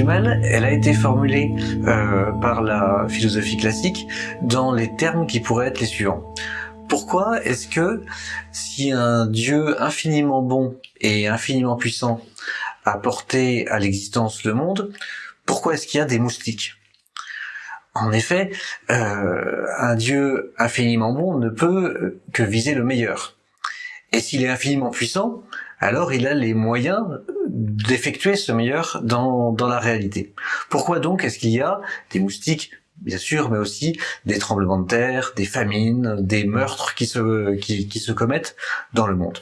elle a été formulée euh, par la philosophie classique dans les termes qui pourraient être les suivants. Pourquoi est-ce que si un Dieu infiniment bon et infiniment puissant a porté à l'existence le monde, pourquoi est-ce qu'il y a des moustiques? En effet, euh, un Dieu infiniment bon ne peut que viser le meilleur. Et s'il est infiniment puissant, alors il a les moyens d'effectuer ce meilleur dans, dans la réalité. Pourquoi donc est-ce qu'il y a des moustiques bien sûr, mais aussi des tremblements de terre, des famines, des meurtres qui se, qui, qui se commettent dans le monde?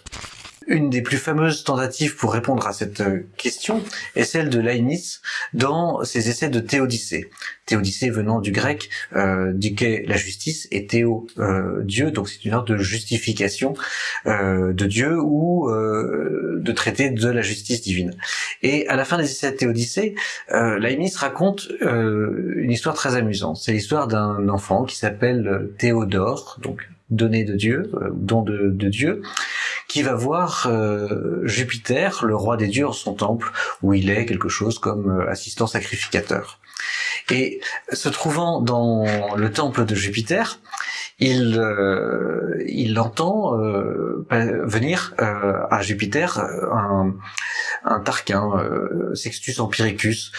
Une des plus fameuses tentatives pour répondre à cette euh, question est celle de Leibniz dans ses essais de théodicée. Théodicée venant du grec, euh, la justice, et théo, euh, Dieu, donc c'est une sorte de justification euh, de Dieu ou euh, de traiter de la justice divine. Et à la fin des essais de théodicée, euh, Leibniz raconte une histoire très amusante. C'est l'histoire d'un enfant qui s'appelle Théodore, donc donné de Dieu, don de, de Dieu, qui va voir euh, Jupiter, le roi des dieux, en son temple, où il est quelque chose comme euh, assistant sacrificateur. Et se trouvant dans le temple de Jupiter, il, euh, il entend venir à Jupiter un, un Tarquin, Sextus Empiricus,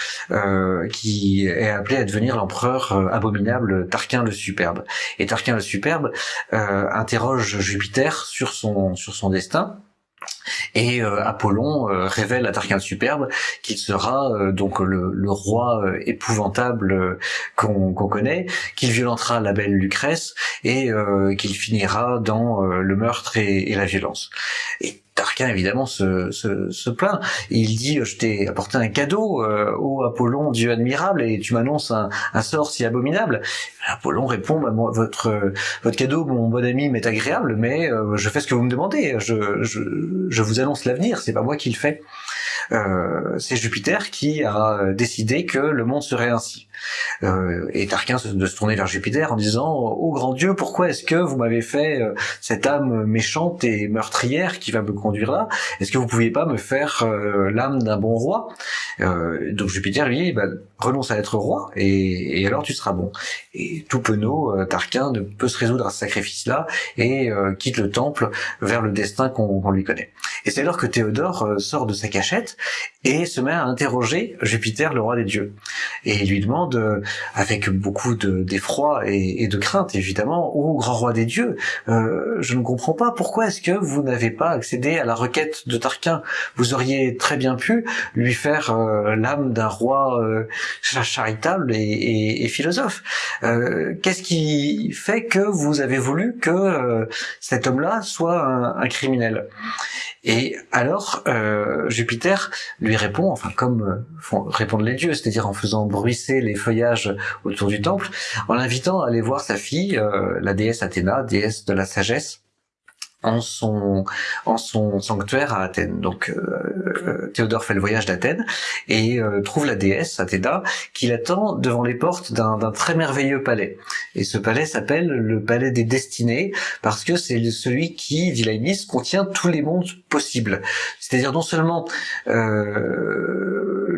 qui est appelé à devenir l'empereur abominable Tarquin le Superbe. Et Tarquin le Superbe interroge Jupiter sur son sur son destin. Et euh, Apollon euh, révèle à Tarquin le Superbe qu'il sera euh, donc le, roi épouvantable qu'on connaît, qu'il violentera la belle Lucrèce et qu'il finira dans le meurtre et, la violence. Tarquin évidemment se, se, plaint. Il dit je t'ai apporté un cadeau, euh, ô Apollon, Dieu admirable, et tu m'annonces un, sort si abominable. Apollon répond bah, votre votre cadeau, mon bon ami, m'est agréable, mais euh, je fais ce que vous me demandez. Je, vous annonce l'avenir, c'est pas moi qui le fais. Euh, c'est Jupiter qui a décidé que le monde serait ainsi. Euh, et Tarquin de se tourner vers Jupiter en disant "Ô grand Dieu, pourquoi est-ce que vous m'avez fait euh, cette âme méchante et meurtrière qui va me conduire là? Est-ce que vous pouviez pas me faire l'âme d'un bon roi? Donc Jupiter lui dit bah, renonce à être roi et, alors tu seras bon." Et tout penaud, Tarquin ne peut se résoudre à ce sacrifice-là et quitte le temple vers le destin qu'on lui connaît. Et c'est alors que Théodore sort de sa cachette et se met à interroger Jupiter, le roi des dieux. Et il lui demande, euh, avec beaucoup d'effroi et, de crainte évidemment, ô grand roi des dieux, euh, je ne comprends pas pourquoi est-ce que vous n'avez pas accédé à la requête de Tarquin. Vous auriez très bien pu lui faire euh, l'âme d'un roi charitable et, philosophe. Qu'est-ce qui fait que vous avez voulu que cet homme-là soit un criminel? Et alors, euh, Jupiter lui répond, enfin comme euh, répondent les dieux, c'est-à-dire en faisant bruisser les feuillages autour du temple, en l'invitant à aller voir sa fille, euh, la déesse Athéna, déesse de la sagesse, en son en son sanctuaire à Athènes. Donc euh, euh, Théodore fait le voyage d'Athènes et euh, trouve la déesse Athéna qui l'attend devant les portes d'un très merveilleux palais. Et ce palais s'appelle le palais des destinées parce que c'est celui qui, dit Laïnis, contient tous les mondes possibles. C'est-à-dire non seulement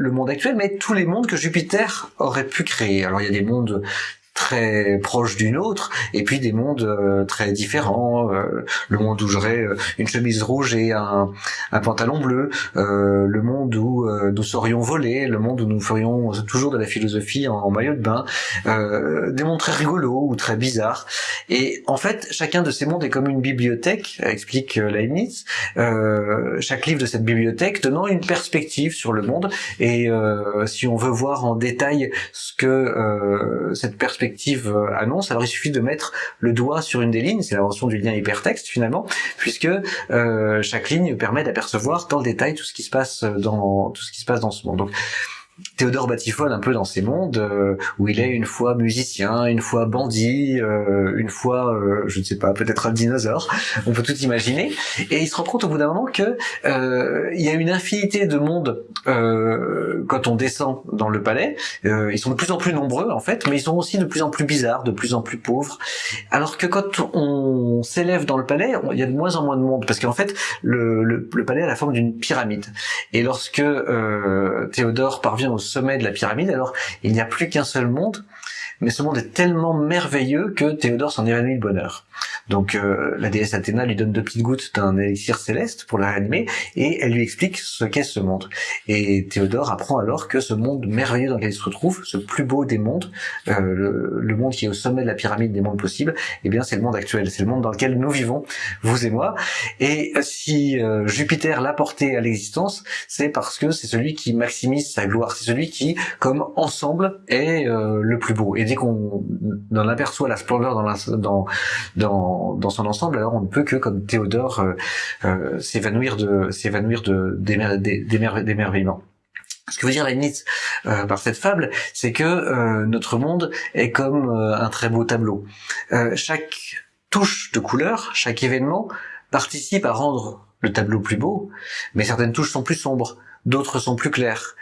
le monde actuel, mais tous les mondes que Jupiter aurait pu créer. Alors il y a des mondes très proche d'une autre, et puis des mondes euh, très différents. Euh, le monde où j'aurais euh, une chemise rouge et un, un pantalon bleu, le monde où nous serions volés, le monde où nous ferions toujours de la philosophie en, maillot de bain, des mondes très rigolos ou très bizarres. Et en fait, chacun de ces mondes est comme une bibliothèque, explique Leibniz, chaque livre de cette bibliothèque donnant une perspective sur le monde, et si on veut voir en détail ce que cette perspective euh, annonce, alors il suffit de mettre le doigt sur une des lignes, c'est l'invention du lien hypertexte finalement, puisque euh, chaque ligne permet d'apercevoir dans le détail tout ce qui se passe dans tout ce qui se passe dans ce monde. Donc Théodore batifole un peu dans ces mondes euh, où il est une fois musicien, une fois bandit, euh, une fois, euh, je ne sais pas, peut-être un dinosaure. On peut tout imaginer. Et il se rend compte au bout d'un moment que il y a une infinité de mondes quand on descend dans le palais. ils sont de plus en plus nombreux en fait, mais ils sont aussi de plus en plus bizarres, de plus en plus pauvres. Alors que quand on s'élève dans le palais, il y a de moins en moins de monde parce qu'en fait le, le, le, palais a la forme d'une pyramide. Et lorsque Théodore parvient au sommet de la pyramide, alors il n'y a plus qu'un seul monde, mais ce monde est tellement merveilleux que Théodore s'en évanouit le bonheur. Donc euh, la déesse Athéna lui donne deux petites gouttes d'un élixir céleste pour la réanimer et elle lui explique ce qu'est ce monde. Et Théodore apprend alors que ce monde merveilleux dans lequel il se retrouve, ce plus beau des mondes, euh, le, monde qui est au sommet de la pyramide des mondes possibles, eh bien c'est le monde actuel, c'est le monde dans lequel nous vivons, vous et moi. Et si euh, Jupiter l'a porté à l'existence, c'est parce que c'est celui qui maximise sa gloire, c'est celui qui, comme ensemble, est le plus beau. Et dès qu'on en aperçoit la splendeur dans, la, dans, dans dans, son ensemble, alors on ne peut que, comme Théodore, euh, euh, s'évanouir de s'évanouir de d'émerveillement. Ce que veut dire Leibniz euh, par cette fable, c'est que notre monde est comme un très beau tableau. chaque touche de couleur, chaque événement participe à rendre le tableau plus beau, mais certaines touches sont plus sombres, d'autres sont plus claires.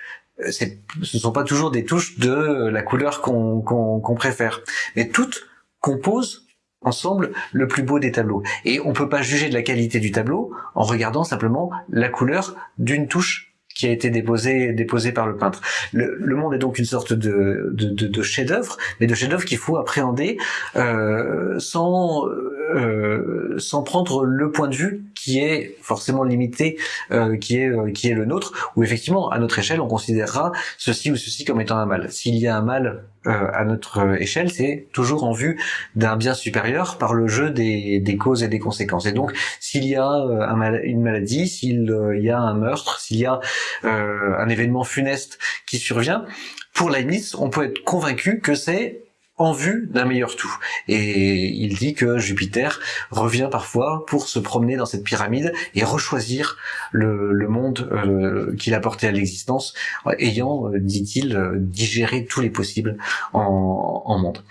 ce ne sont pas toujours des touches de la couleur qu'on préfère, mais toutes composent ensemble le plus beau des tableaux. Et on peut pas juger de la qualité du tableau en regardant simplement la couleur d'une touche qui a été déposée déposée par le peintre. Le, monde est donc une sorte de, de, de, chef-d'œuvre, mais de chef-d'œuvre qu'il faut appréhender euh, sans euh, sans prendre le point de vue qui est forcément limité, euh, qui est euh, qui est le nôtre, où effectivement à notre échelle on considérera ceci ou ceci comme étant un mal. S'il y a un mal euh, à notre échelle, c'est toujours en vue d'un bien supérieur par le jeu des, des causes et des conséquences. Et donc s'il y a mal, une maladie, s'il y a un meurtre, s'il y a un événement funeste qui survient, pour Leibniz, on peut être convaincu que c'est en vue d'un meilleur tout. Et il dit que Jupiter revient parfois pour se promener dans cette pyramide et rechoisir le, monde euh, qu'il a porté à l'existence, ayant, euh, dit-il, euh, digéré tous les possibles en, monde.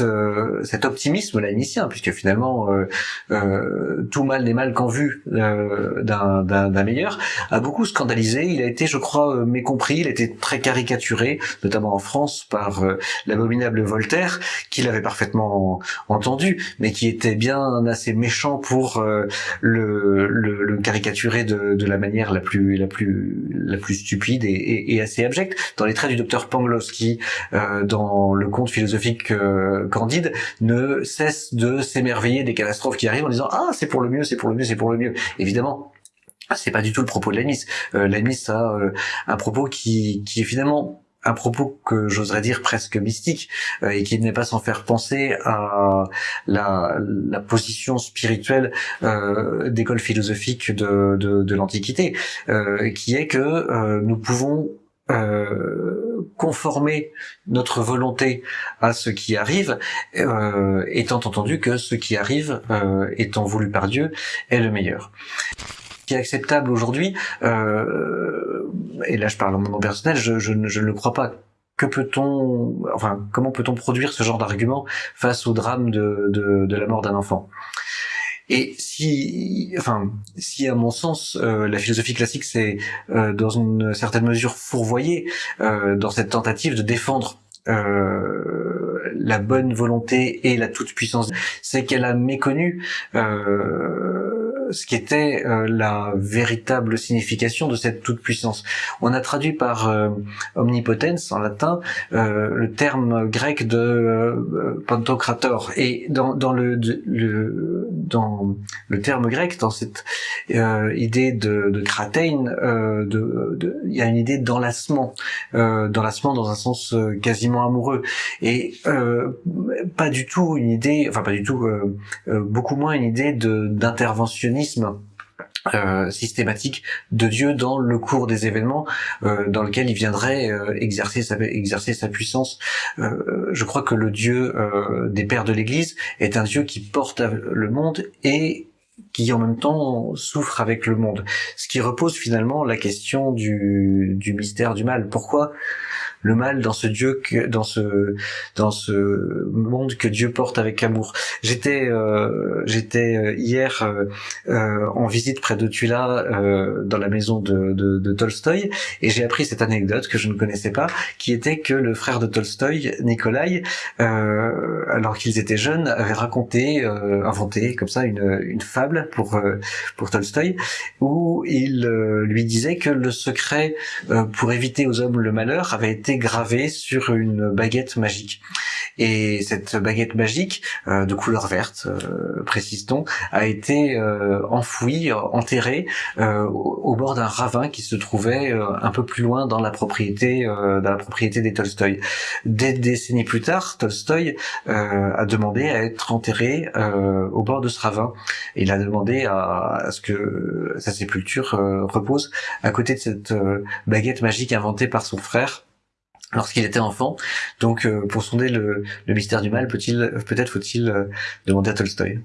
Euh, cet optimisme l'initien, puisque finalement euh, euh, tout mal n'est mal qu'en vue d'un meilleur, a beaucoup scandalisé. Il a été, je crois, mécompris. Il a été très caricaturé, notamment en France, par l'abominable Voltaire, qui l'avait parfaitement entendu, mais qui était bien assez méchant pour le, le, le, caricaturer de, de, la manière la plus la plus la plus stupide et, et, assez abjecte. Dans les traits du docteur Pangloss, qui dans le conte philosophique euh, Candide ne cesse de s'émerveiller des catastrophes qui arrivent en disant ah c'est pour le mieux, c'est pour le mieux, c'est pour le mieux. Évidemment, c'est pas du tout le propos de la Nice. Euh, a euh, un propos qui, qui est finalement un propos que j'oserais dire presque mystique euh, et qui n'est pas sans faire penser à la, la position spirituelle euh, d'école philosophique de, de, de l'Antiquité, qui est que nous pouvons euh, conformer notre volonté à ce qui arrive, euh, étant entendu que ce qui arrive, euh, étant voulu par Dieu, est le meilleur. Ce qui est acceptable aujourd'hui, euh, et là je parle en mon nom personnel, je, je, je ne le crois pas que peut-on, enfin, comment peut-on produire ce genre d'argument face au drame de, de, de la mort d'un enfant? Et si, enfin, si à mon sens, euh, la philosophie classique c'est euh, dans une certaine mesure fourvoyée euh, dans cette tentative de défendre la bonne volonté et la toute puissance, c'est qu'elle a méconnu ce qui était euh, la véritable signification de cette toute-puissance. On a traduit par euh, omnipotence en latin euh, le terme grec de pantocrator et dans, dans le, le, dans le terme grec dans cette idée de, de kratein de, il y a une idée d'enlacement d'enlacement dans un sens quasiment amoureux et pas du tout une idée enfin pas du tout beaucoup moins une idée de euh, systématique de Dieu dans le cours des événements euh, dans lequel il viendrait euh, exercer exercer sa puissance. je crois que le Dieu des pères de l'Église est un Dieu qui porte le monde et qui en même temps souffre avec le monde. Ce qui repose finalement la question du, du mystère du mal. Pourquoi le mal dans ce Dieu que dans ce dans ce monde que Dieu porte avec amour? J'étais euh, j'étais euh, hier euh, en visite près de Tula dans la maison de, de, de Tolstoï et j'ai appris cette anecdote que je ne connaissais pas, qui était que le frère de Tolstoï, Nikolai, alors qu'ils étaient jeunes, avait raconté, inventé comme ça une, une fable pour pour Tolstoï, où il lui disait que le secret pour éviter aux hommes le malheur avait été gravé sur une baguette magique. Et cette baguette magique de couleur verte, précise-t-on, a été enfouie, enterrée au bord d'un ravin qui se trouvait un peu plus loin dans la propriété dans la propriété des Tolstoï. Des décennies plus tard, Tolstoï a demandé à être enterré au bord de ce ravin. Il a demandé à, ce que sa sépulture repose à côté de cette baguette magique inventée par son frère lorsqu'il était enfant. Donc, pour sonder le, mystère du mal, peut-il, peut-être faut-il demander à Tolstoï.